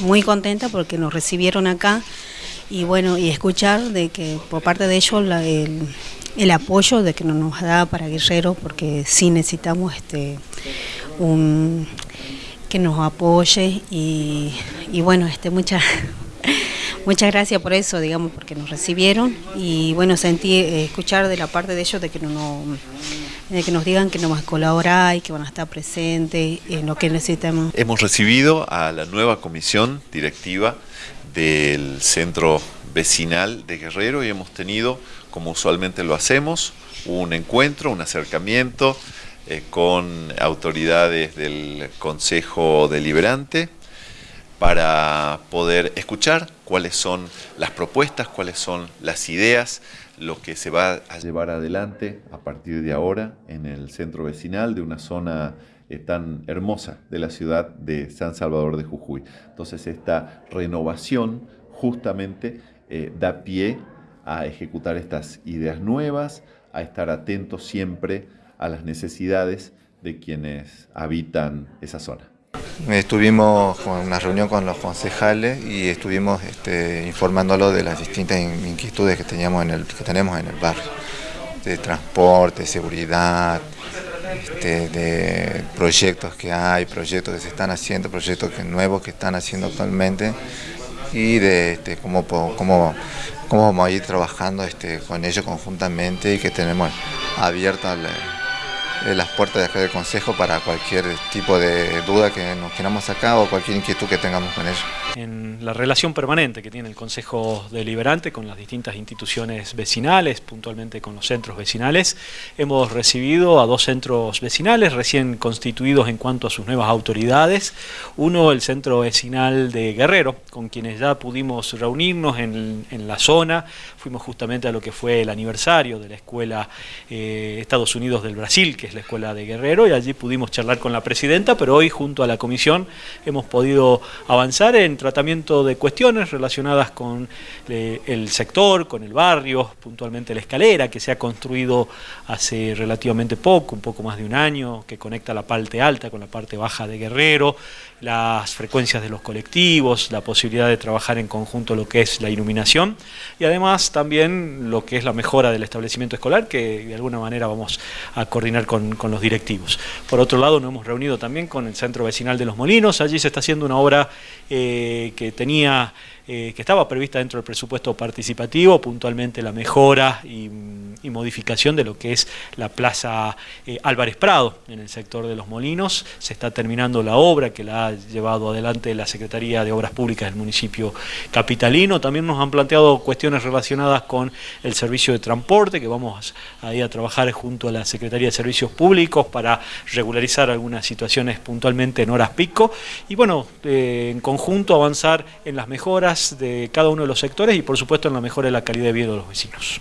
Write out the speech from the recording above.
muy contenta porque nos recibieron acá y bueno, y escuchar de que por parte de ellos el, apoyo de que nos da para Guerrero, porque sí necesitamos este un que nos apoye y, bueno, este muchas muchas gracias por eso, digamos, porque nos recibieron y bueno, sentí eh, escuchar de la parte de ellos de que no, de que nos digan que nos van a colaborar y que van a estar presentes en lo que necesitamos. Hemos recibido a la nueva comisión directiva del centro vecinal de Guerrero y hemos tenido, como usualmente lo hacemos, un encuentro, un acercamiento eh, con autoridades del Consejo Deliberante para poder escuchar cuáles son las propuestas, cuáles son las ideas, lo que se va a llevar adelante a partir de ahora en el centro vecinal de una zona eh, tan hermosa de la ciudad de San Salvador de Jujuy. Entonces esta renovación justamente eh, da pie a ejecutar estas ideas nuevas, a estar atentos siempre a las necesidades de quienes habitan esa zona. Estuvimos con una reunión con los concejales y estuvimos este, informándolo de las distintas inquietudes que, teníamos que tenemos en el barrio, de transporte, seguridad, este, de proyectos que hay, proyectos que se están haciendo, proyectos nuevos que están haciendo actualmente y de este, cómo, cómo, cómo vamos a ir trabajando este, con ellos conjuntamente y que tenemos abierta las puertas de acá del Consejo para cualquier tipo de duda que nos queramos sacar o cualquier inquietud que tengamos con ellos. En la relación permanente que tiene el Consejo Deliberante con las distintas instituciones vecinales, puntualmente con los centros vecinales, hemos recibido a dos centros vecinales recién constituidos en cuanto a sus nuevas autoridades. Uno, el centro vecinal de Guerrero, con quienes ya pudimos reunirnos en, la zona. Fuimos justamente a lo que fue el aniversario de la Escuela eh, Estados Unidos del Brasil, que es la Escuela de Guerrero, y allí pudimos charlar con la presidenta, pero hoy junto a la comisión hemos podido avanzar en tratamiento de cuestiones relacionadas con eh, el sector, con el barrio, puntualmente la escalera que se ha construido hace relativamente poco, un poco más de un año, que conecta la parte alta con la parte baja de Guerrero, las frecuencias de los colectivos, la posibilidad de trabajar en conjunto lo que es la iluminación y además también lo que es la mejora del establecimiento escolar que de alguna manera vamos a coordinar con, con los directivos. Por otro lado nos hemos reunido también con el Centro Vecinal de Los Molinos, allí se está haciendo una obra eh, que tenía eh, que estaba prevista dentro del presupuesto participativo, puntualmente la mejora y, modificación de lo que es la Plaza eh, Álvarez Prado en el sector de Los Molinos. Se está terminando la obra que la ha llevado adelante la Secretaría de Obras Públicas del municipio capitalino. También nos han planteado cuestiones relacionadas con el servicio de transporte, que vamos a a trabajar junto a la Secretaría de Servicios Públicos para regularizar algunas situaciones puntualmente en horas pico. Y bueno, eh, en conjunto avanzar en las mejoras de cada uno de los sectores y por supuesto en la mejora de la calidad de vida de los vecinos.